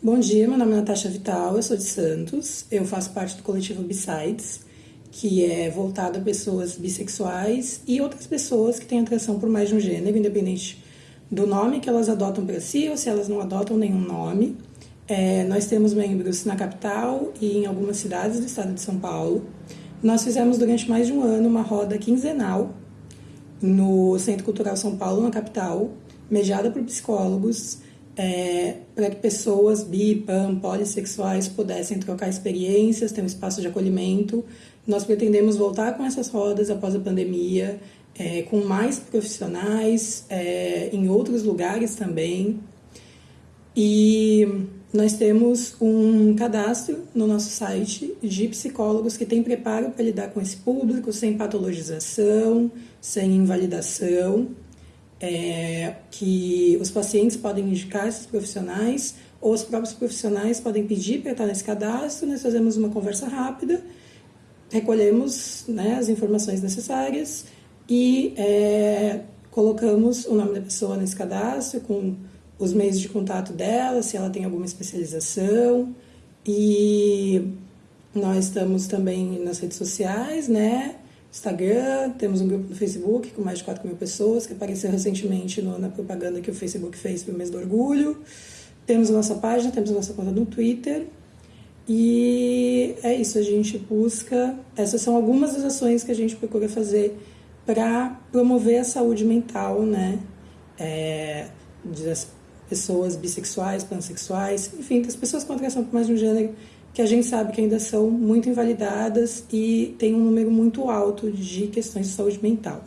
Bom dia, meu nome é Natasha Vital, eu sou de Santos, eu faço parte do coletivo Besides, que é voltado a pessoas bissexuais e outras pessoas que têm atração por mais de um gênero, independente do nome que elas adotam para si ou se elas não adotam nenhum nome. É, nós temos membros na capital e em algumas cidades do estado de São Paulo. Nós fizemos durante mais de um ano uma roda quinzenal no Centro Cultural São Paulo, na capital, mediada por psicólogos, é, para que pessoas bi, pan, polissexuais pudessem trocar experiências, ter um espaço de acolhimento. Nós pretendemos voltar com essas rodas após a pandemia, é, com mais profissionais, é, em outros lugares também. E nós temos um cadastro no nosso site de psicólogos que tem preparo para lidar com esse público, sem patologização, sem invalidação é, que os pacientes podem indicar esses profissionais ou os próprios profissionais podem pedir para estar nesse cadastro, nós fazemos uma conversa rápida, recolhemos né, as informações necessárias e é, colocamos o nome da pessoa nesse cadastro com os meios de contato dela, se ela tem alguma especialização e nós estamos também nas redes sociais, né? Instagram, temos um grupo no Facebook com mais de 4 mil pessoas, que apareceu recentemente no, na propaganda que o Facebook fez para o mês do orgulho. Temos a nossa página, temos a nossa conta no Twitter. E é isso, a gente busca. Essas são algumas das ações que a gente procura fazer para promover a saúde mental, né? É, das pessoas bissexuais, pansexuais, enfim, das pessoas com atração por mais de um gênero que a gente sabe que ainda são muito invalidadas e tem um número muito alto de questões de saúde mental.